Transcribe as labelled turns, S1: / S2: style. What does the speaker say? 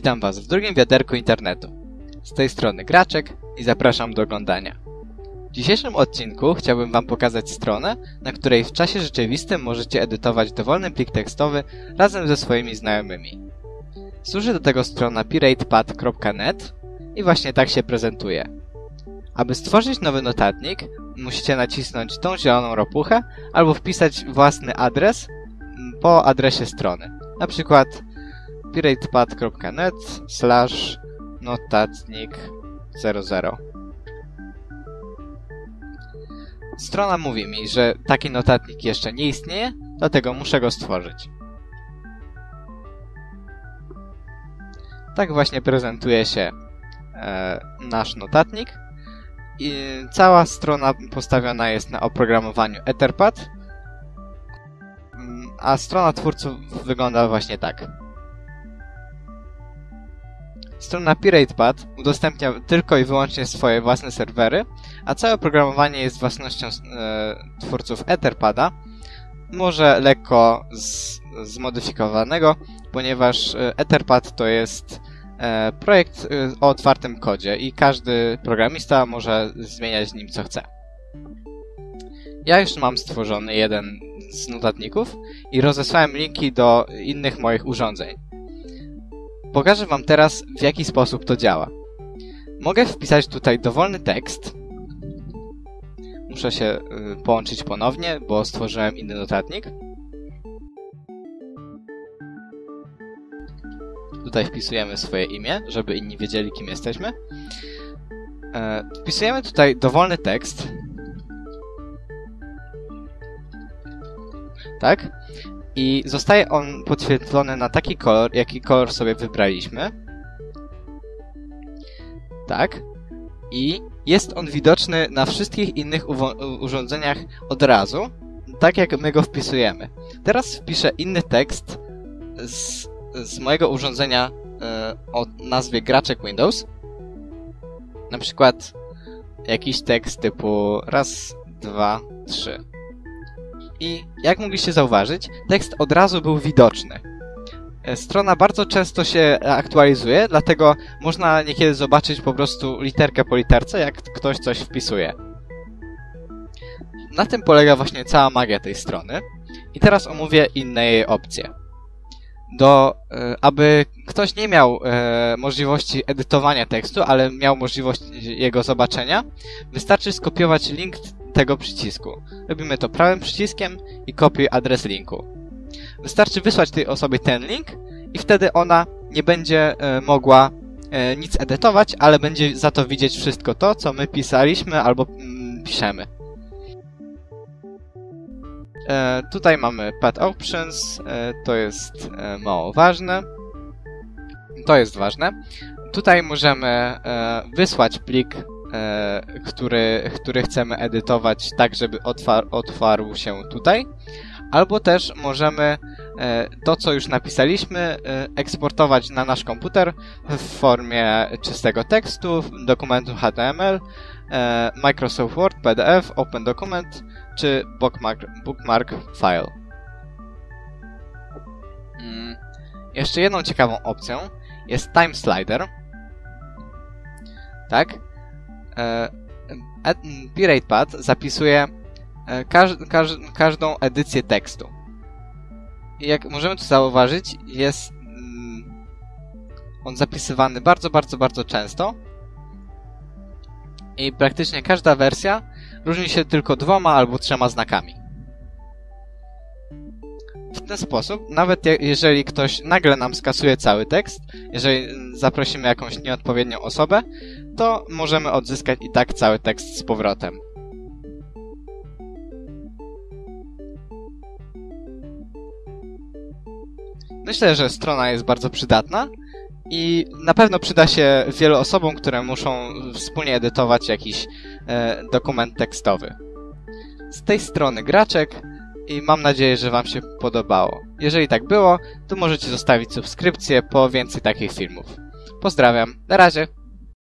S1: Witam Was w drugim wiaderku internetu. Z tej strony Graczek i zapraszam do oglądania. W dzisiejszym odcinku chciałbym Wam pokazać stronę, na której w czasie rzeczywistym możecie edytować dowolny plik tekstowy razem ze swoimi znajomymi. Służy do tego strona piratepad.net i właśnie tak się prezentuje. Aby stworzyć nowy notatnik, musicie nacisnąć tą zieloną ropuchę albo wpisać własny adres po adresie strony. Na przykład piratepad.net slash notatnik 00 Strona mówi mi, że taki notatnik jeszcze nie istnieje, dlatego muszę go stworzyć. Tak właśnie prezentuje się e, nasz notatnik. I cała strona postawiona jest na oprogramowaniu Etherpad, mm, a strona twórców wygląda właśnie tak. Strona PiratePad udostępnia tylko i wyłącznie swoje własne serwery, a całe oprogramowanie jest własnością e, twórców Etherpada, może lekko z, zmodyfikowanego, ponieważ e, Etherpad to jest e, projekt e, o otwartym kodzie i każdy programista może zmieniać nim co chce. Ja już mam stworzony jeden z notatników i rozesłałem linki do innych moich urządzeń. Pokażę Wam teraz, w jaki sposób to działa. Mogę wpisać tutaj dowolny tekst. Muszę się y, połączyć ponownie, bo stworzyłem inny notatnik. Tutaj wpisujemy swoje imię, żeby inni wiedzieli, kim jesteśmy. E, wpisujemy tutaj dowolny tekst. Tak? I zostaje on podświetlony na taki kolor, jaki kolor sobie wybraliśmy. Tak. I jest on widoczny na wszystkich innych urządzeniach od razu, tak jak my go wpisujemy. Teraz wpiszę inny tekst z, z mojego urządzenia e, o nazwie Graczek Windows. Na przykład jakiś tekst typu raz, dwa, trzy i jak mogliście zauważyć, tekst od razu był widoczny. E, strona bardzo często się aktualizuje, dlatego można niekiedy zobaczyć po prostu literkę po literce, jak ktoś coś wpisuje. Na tym polega właśnie cała magia tej strony. I teraz omówię inne jej opcje. Do, e, aby ktoś nie miał e, możliwości edytowania tekstu, ale miał możliwość jego zobaczenia, wystarczy skopiować link tego przycisku. Robimy to prawym przyciskiem i kopiuj adres linku. Wystarczy wysłać tej osobie ten link i wtedy ona nie będzie e, mogła e, nic edytować, ale będzie za to widzieć wszystko to, co my pisaliśmy albo mm, piszemy. E, tutaj mamy Pad Options, to jest mało ważne. To jest ważne. Tutaj możemy wysłać plik e, który, który chcemy edytować tak, żeby otwar otwarł się tutaj. Albo też możemy e, to, co już napisaliśmy, e, eksportować na nasz komputer w formie czystego tekstu, dokumentu HTML, e, Microsoft Word, PDF, Open Document czy bookmark, bookmark file. Mm. Jeszcze jedną ciekawą opcją jest Time Slider. Tak? PiratePad zapisuje e, każ, każ, każdą edycję tekstu. I jak możemy tu zauważyć, jest mm, on zapisywany bardzo, bardzo, bardzo często. I praktycznie każda wersja różni się tylko dwoma albo trzema znakami. W ten sposób, nawet jeżeli ktoś nagle nam skasuje cały tekst, jeżeli zaprosimy jakąś nieodpowiednią osobę, to możemy odzyskać i tak cały tekst z powrotem. Myślę, że strona jest bardzo przydatna i na pewno przyda się wielu osobom, które muszą wspólnie edytować jakiś e, dokument tekstowy. Z tej strony Graczek i mam nadzieję, że Wam się podobało. Jeżeli tak było, to możecie zostawić subskrypcję po więcej takich filmów. Pozdrawiam, na razie!